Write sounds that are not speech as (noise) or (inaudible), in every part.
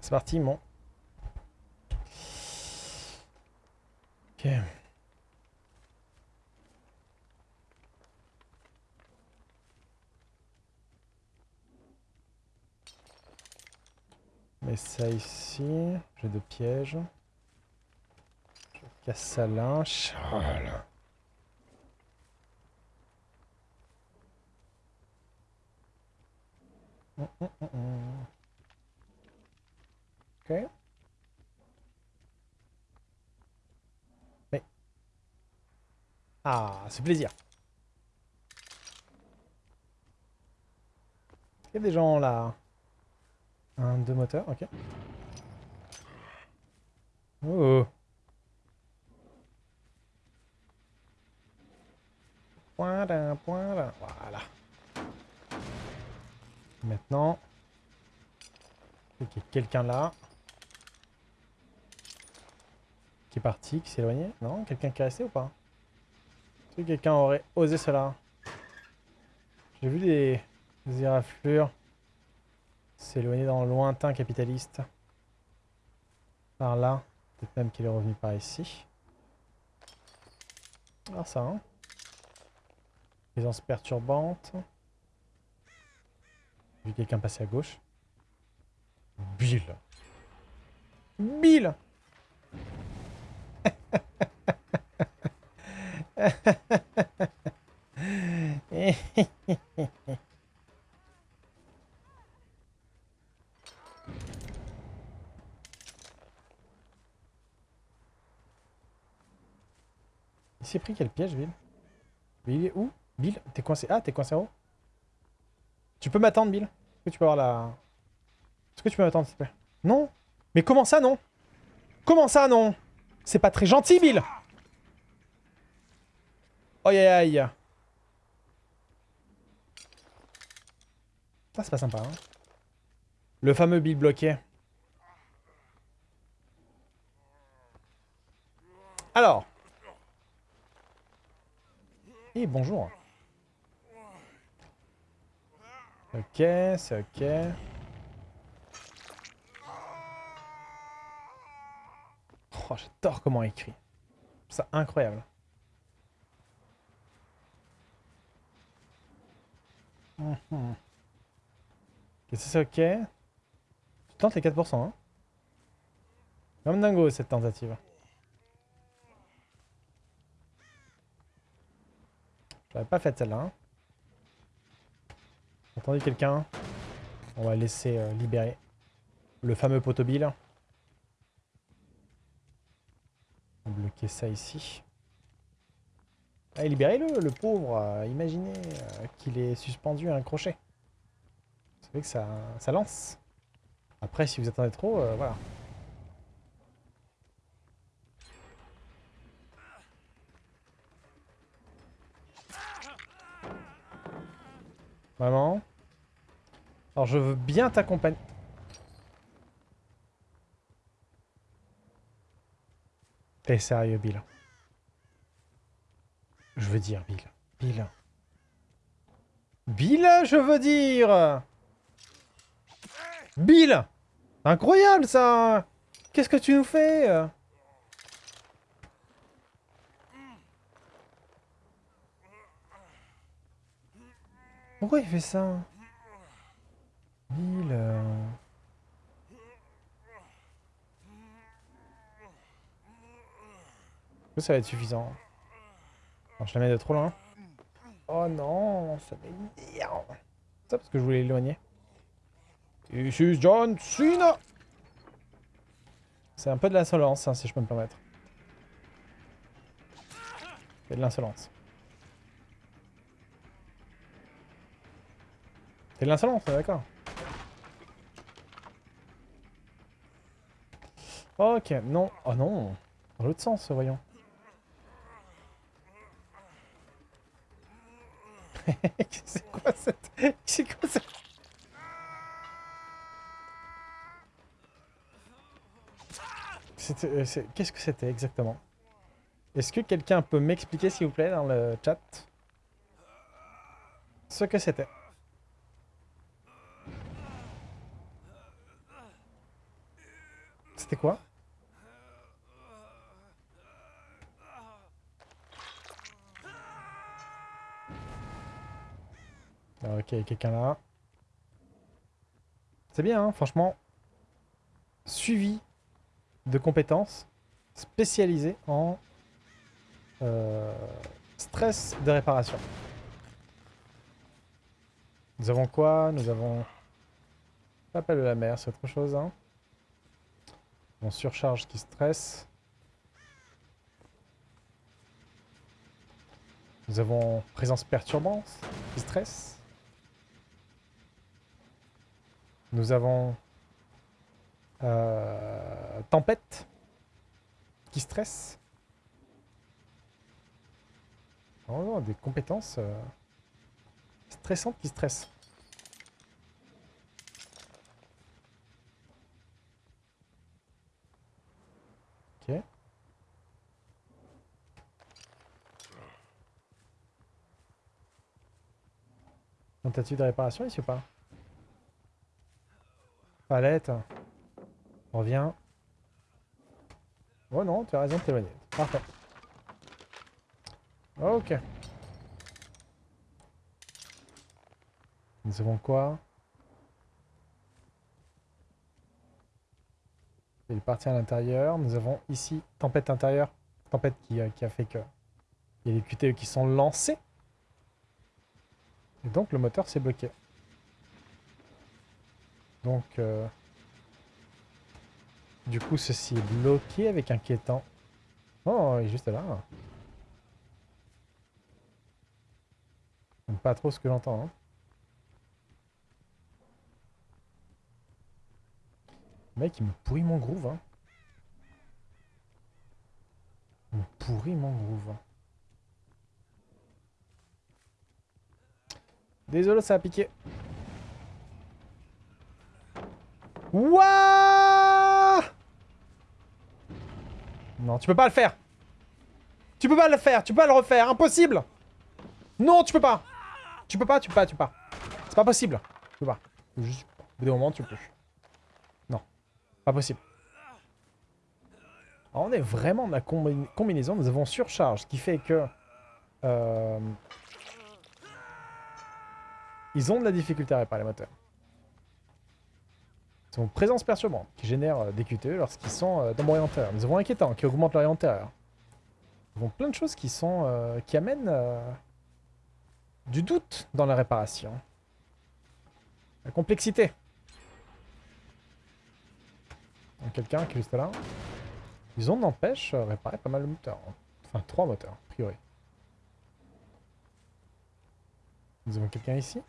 C'est parti, mon. Ok. Mets ça ici. J'ai deux pièges. Casse ça là. Voilà. Hum, hum, hum. Ok. Mais... Ah, c'est plaisir. Il y a des gens là. Un, deux moteurs, ok. Oh. Point d'un, point d'un. Voilà. Maintenant, il y a quelqu'un là. Qui est parti, qui s'est éloigné. Non Quelqu'un qui est resté ou pas? Est-ce que quelqu'un aurait osé cela? J'ai vu des, des éraflures s'éloigner dans le lointain capitaliste. Par là. Peut-être même qu'il est revenu par ici. Ah ça, hein Présence perturbante. J'ai vu quelqu'un passer à gauche. Bill. Bill Il s'est pris quel piège, Bill Mais il est où? Bill T'es coincé Ah, t'es coincé en haut Tu peux m'attendre, Bill? Est-ce que tu peux avoir la... Est-ce que tu peux m'attendre, s'il te plaît? Non? Mais comment ça, non? Comment ça, non? C'est pas très gentil, Bill Aïe, aïe, aïe. Ça, c'est pas sympa, hein. Le fameux Bill bloqué. Alors. Et bonjour. Ok, c'est ok. Oh, j'adore comment il écrit. C'est incroyable. Mhm. Ok, c'est ok. Tu tentes les 4%, hein Comme dingo, cette tentative. J'aurais pas fait celle-là. Hein. Entendu quelqu'un On va laisser euh, libérer le fameux potobile. On va bloquer ça ici. Allez, libérez-le, le pauvre. Euh, imaginez euh, qu'il est suspendu à un crochet. Vous savez que ça, ça lance. Après, si vous attendez trop, voilà. Vraiment Alors, je veux bien t'accompagner. T'es sérieux, Bill? Je veux dire, Bill. Bill. Bill, je veux dire Bill Incroyable, ça Qu'est-ce que tu nous fais? Pourquoi il fait ça Bill... euh, Est-ce que ça va être suffisant je la mets de trop loin. Oh non, ça m'énerve. Ça parce que je voulais l'éloigner. John Cena C'est un peu de l'insolence, hein, si je peux me permettre. C'est de l'insolence. L'insolence, d'accord. Ok, non. Oh non. Dans l'autre sens, voyons. (laughs) cette... Quoi cette... Euh, Qu'est-ce que c'était exactement? Est-ce que quelqu'un peut m'expliquer, s'il vous plaît, dans le chat, ce que C'était quoi Ok, quelqu'un là. C'est bien, hein, franchement. Suivi de compétences spécialisées en euh, stress de réparation. Nous avons quoi? Nous avons... Pas appel de la mer, c'est autre chose. Hein. On surcharge qui stresse. Nous avons présence perturbante qui stresse. Nous avons euh, tempête qui stresse. Oh des compétences euh, stressantes qui stressent. Ok. Tentative de réparation ici ou pas? Palette. Reviens. Oh non, tu as raison de t'éloigner. Parfait. Ok. Nous avons quoi? Il est parti à l'intérieur. Nous avons ici tempête intérieure. Tempête qui, euh, a fait que il y a des QTE qui sont lancés. Et donc le moteur s'est bloqué. Donc, euh, du coup, ceci est bloqué avec un quêtant. Oh, il est juste là. Pas trop ce que j'entends. Hein. Mec, il me pourrit mon groove. Hein. Il me pourrit mon groove. Désolé, ça a piqué. Wouah Non, tu peux pas le faire. Tu peux pas le faire, tu peux pas le refaire, impossible. Non, tu peux pas. Tu peux pas, tu peux pas, tu peux pas. C'est pas possible. Tu peux pas. Juste, au bout d'un moment, tu peux. Non, pas possible. Alors, on est vraiment dans la combi- combinaison. Nous avons surcharge, ce qui fait que... euh, ils ont de la difficulté à réparer les moteurs. Ils ont présence perturbante, qui génère euh, des QTE lorsqu'ils sont euh, dans l'orienteur. Nous avons inquiétant, qui augmente l'orienteur. Nous avons plein de choses qui sont... euh, qui amènent... du doute dans la réparation. La complexité. Quelqu'un qui est juste là. Ils ont n'empêche réparer pas mal de moteurs. Enfin, trois moteurs, a priori. Nous avons quelqu'un ici.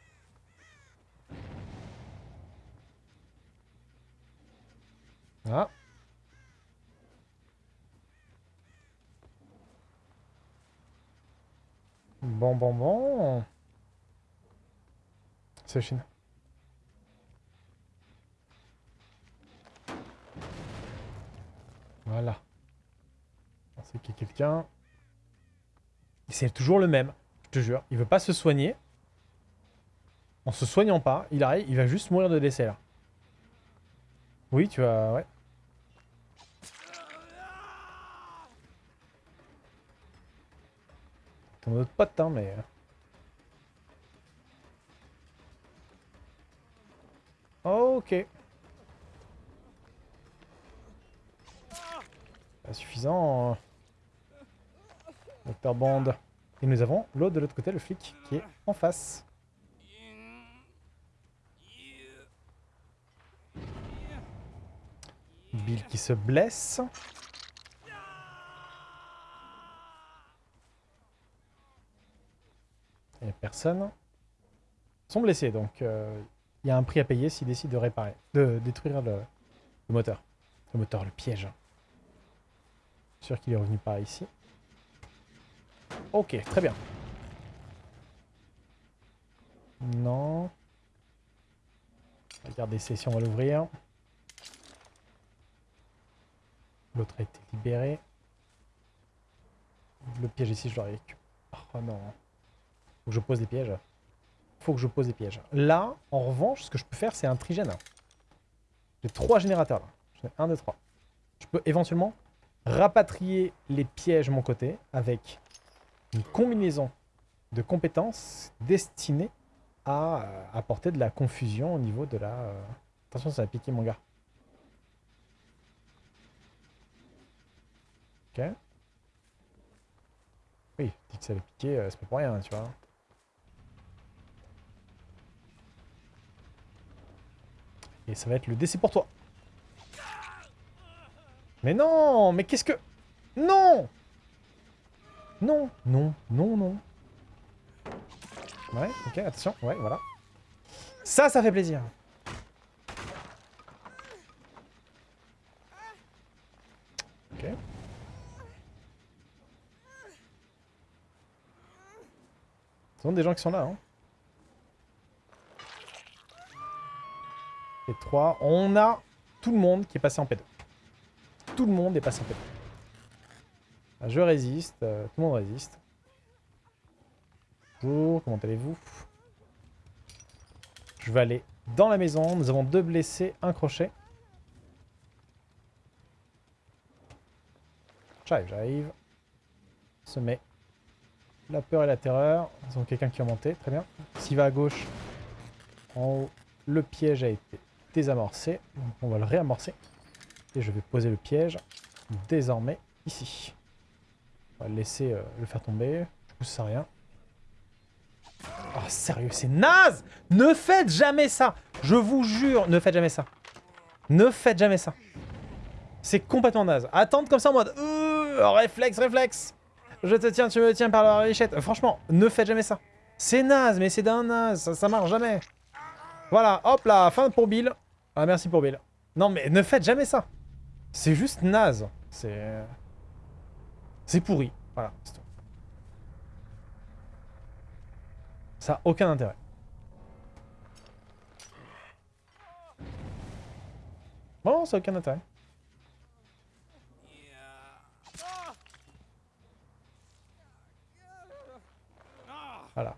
Ah. Bon, bon, bon. C'est Chine. Voilà. C'est qu'il y a quelqu'un. C'est toujours le même, je te jure. Il veut pas se soigner. En se soignant pas, il arrive, il va juste mourir de décès là. Oui, tu vas... Ouais. Ton autre pote, hein, mais... Ok. Pas suffisant. Docteur Bond. Et nous avons l'autre de l'autre côté, le flic, qui est en face. Bill qui se blesse. Personne. Sont blessés, donc euh, il y a un prix à payer s'ils décident de réparer, de détruire le, moteur. Le moteur, le piège. Sûr qu'il est revenu par ici. Ok, très bien. Non. Regardez si on va l'ouvrir. L'autre a été libéré. le piège ici, je dois récupérer. Oh non. Faut que je pose des pièges. Faut que je pose des pièges. Là, en revanche, ce que je peux faire, c'est un trigène. J'ai trois générateurs là. J'en ai un, deux, trois. Je peux éventuellement rapatrier les pièges de mon côté avec une combinaison de compétences destinées à euh, apporter de la confusion au niveau de la... euh, Attention, ça va piquer mon gars. Ok. Oui, dit que ça va piquer, euh, c'est pas pour rien, tu vois. Et ça va être le décès pour toi. Mais non Mais qu'est-ce que... Non Non, non, non, non. Ouais, ok, attention, ouais, voilà. Ça, ça fait plaisir. Ok. Ce sont des gens qui sont là, hein. Et 3. On a tout le monde qui est passé en P2. Tout le monde est passé en P2. Ah, Je résiste, euh, tout le monde résiste. Bonjour, comment allez-vous? Je vais aller dans la maison. Nous avons deux blessés, un crochet. J'arrive, j'arrive. Se met la peur et la terreur. Nous avons quelqu'un qui va monter, très bien. S'il va à gauche, en haut, le piège a été désamorcé. Donc on va le réamorcer. Et je vais poser le piège désormais ici. On va le laisser euh, le faire tomber. Du coup, ça rien. Oh, sérieux, c'est naze Ne faites jamais ça Je vous jure, ne faites jamais ça. Ne faites jamais ça. C'est complètement naze. Attendre comme ça en mode... Euh, réflexe, réflexe Je te tiens, tu me tiens par la richette. Franchement, ne faites jamais ça. C'est naze, mais c'est d'un naze. Ça, ça marche jamais. Voilà, hop là, fin pour Bill. Ah, merci pour Bill. Non, mais ne faites jamais ça. C'est juste naze. C'est... C'est pourri. Voilà, c'est tout. Ça n'a aucun intérêt. Bon, ça n'a aucun intérêt. Voilà.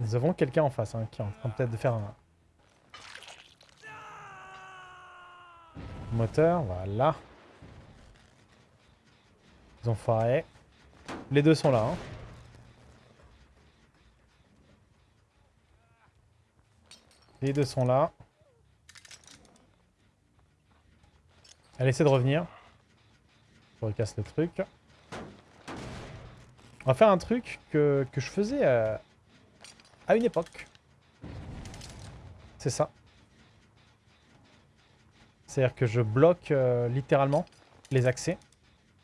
Nous avons quelqu'un en face hein, qui est en train peut-être de faire un... Moteur, voilà. Ils ont foiré. Les deux sont là. Hein. Les deux sont là. Elle essaie de revenir. Je recasse le truc. On va faire un truc que, que je faisais à, à une époque. C'est ça. C'est-à-dire que je bloque euh, littéralement les accès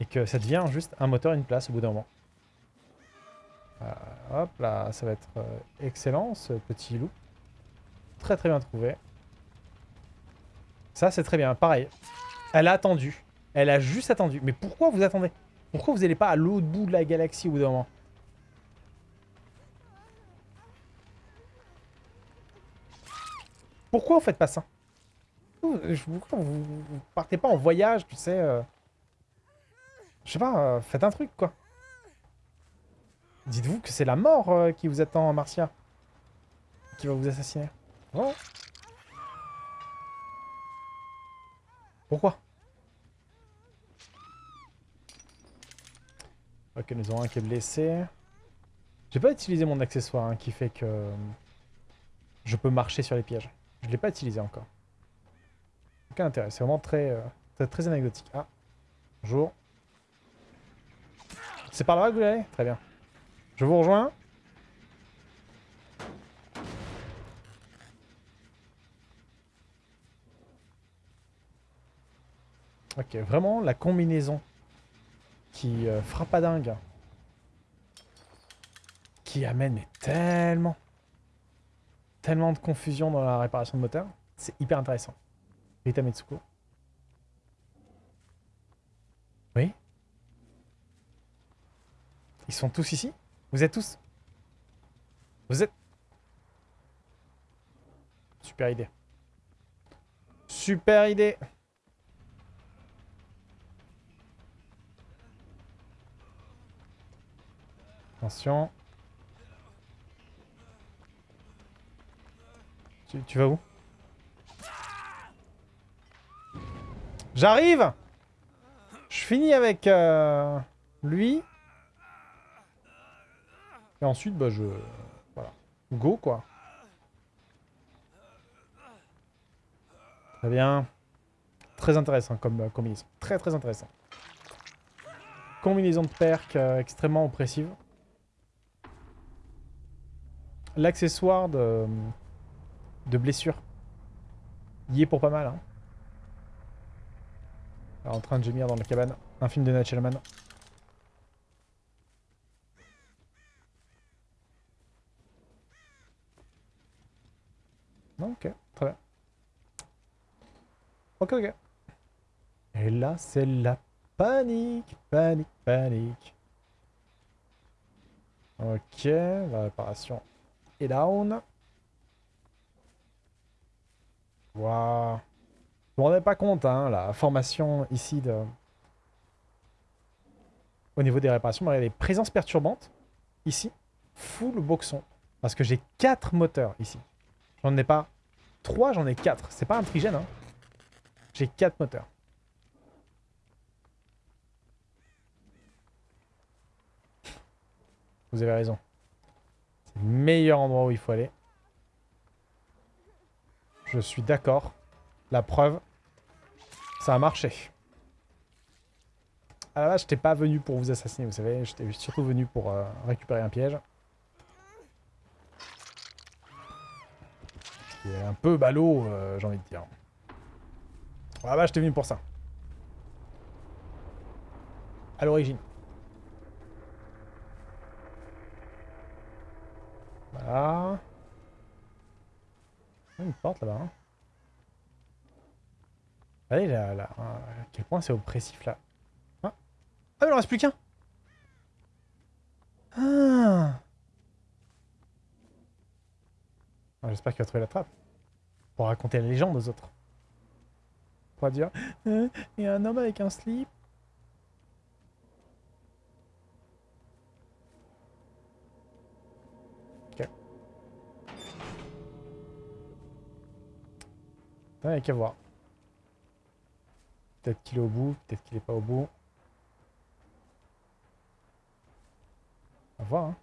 et que ça devient juste un moteur, une place au bout d'un moment. Euh, hop là, ça va être euh, excellent ce petit loup. Très très bien trouvé. Ça c'est très bien, pareil. Elle a attendu. Elle a juste attendu. Mais pourquoi vous attendez? Pourquoi vous n'allez pas à l'autre bout de la galaxie au bout d'un moment? Pourquoi vous faites pas ça? Pourquoi vous, partez pas en voyage, tu sais euh... Je sais pas, euh, faites un truc, quoi. Dites-vous que c'est la mort euh, qui vous attend, Marcia. Qui va vous assassiner. Oh Pourquoi? Ok, nous avons un qui est blessé. J'ai pas utilisé mon accessoire hein, qui fait que je peux marcher sur les pièges. Je l'ai pas utilisé encore. Aucun intérêt, c'est vraiment très, euh, très, très anecdotique. Ah, bonjour. C'est par là que vous allez? Très bien. Je vous rejoins. Ok, vraiment la combinaison qui euh, frappe à dingue. Qui amène mais tellement, tellement de confusion dans la réparation de moteur. C'est hyper intéressant. Rita Metsuko. Oui Ils sont tous ici? Vous êtes tous? Vous êtes... Super idée. Super idée Attention. Tu vas où? J'arrive Je finis avec euh, lui. Et ensuite, bah je... Voilà. Go, quoi. Très bien. Très intéressant comme euh, combinaison. Très très intéressant. Combinaison de perks euh, extrêmement oppressive. L'accessoire de, de blessure. Y est pour pas mal. Hein. En train de gémir dans la cabane. Un film de Night Non, ok, très bien. Ok, ok. Et là, c'est la panique, panique, panique. Ok, la réparation est down. Waouh. Je me rendais pas compte, hein, la formation ici de... Au niveau des réparations, des présences perturbantes. Ici, full boxon. Parce que j'ai 4 moteurs ici. J'en ai pas 3, j'en ai 4. C'est pas un trigène, hein. J'ai 4 moteurs. Vous avez raison. C'est le meilleur endroit où il faut aller. Je suis d'accord. La preuve, ça a marché. Ah là, je n'étais pas venu pour vous assassiner, vous savez. J'étais surtout venu pour euh, récupérer un piège. Qui est un peu ballot, euh, j'ai envie de dire. Ah bah, j'étais venu pour ça. À l'origine. Voilà. Une porte là-bas. Hein. Allez, là, là, à quel point c'est oppressif là. Ah, ah il en reste plus qu'un ah. J'espère qu'il va trouver la trappe. Pour raconter la légende aux autres. Pour dire, euh, il y a un homme avec un slip. Ok. Il n'y a qu'à voir. Peut-être qu'il est au bout, peut-être qu'il est pas au bout. On va voir, hein.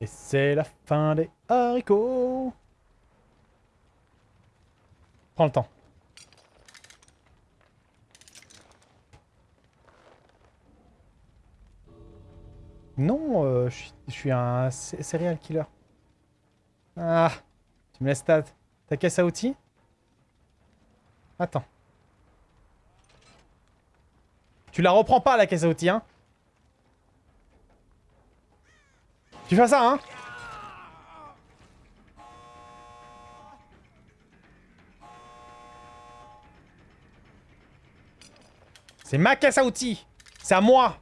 Et c'est la fin des haricots Prends le temps. Non, euh, je suis un serial killer. Ah tu me ta, ta caisse à outils? Attends. Tu la reprends pas, la caisse à outils, hein? Tu fais ça, hein? C'est ma caisse à outils. C'est à moi.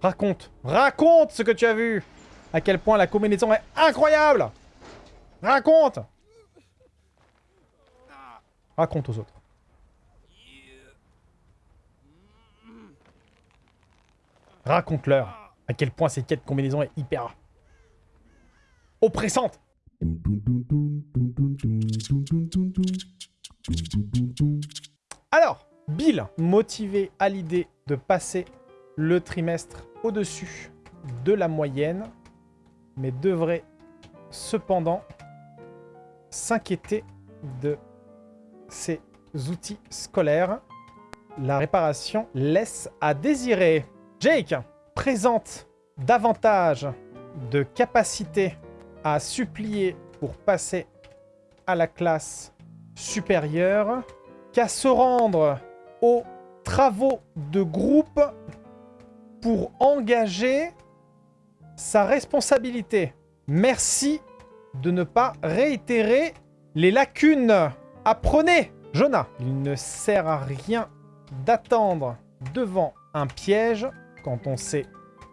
Raconte. Raconte ce que tu as vu. À quel point la combinaison est incroyable Raconte Raconte aux autres. Raconte-leur à quel point cette quête combinaison est hyper oppressante. Alors, Bill, motivé à l'idée de passer le trimestre au-dessus de la moyenne, mais devrait cependant s'inquiéter de ces outils scolaires. La réparation laisse à désirer. Jake présente davantage de capacité à supplier pour passer à la classe supérieure qu'à se rendre aux travaux de groupe pour engager sa responsabilité. Merci de ne pas réitérer les lacunes. Apprenez Jonah, il ne sert à rien d'attendre devant un piège quand on sait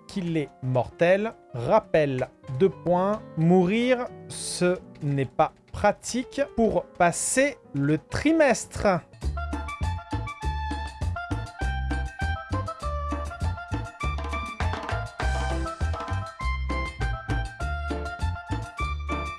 qu'il est mortel. Rappel, deux points, mourir, ce n'est pas pratique pour passer le trimestre.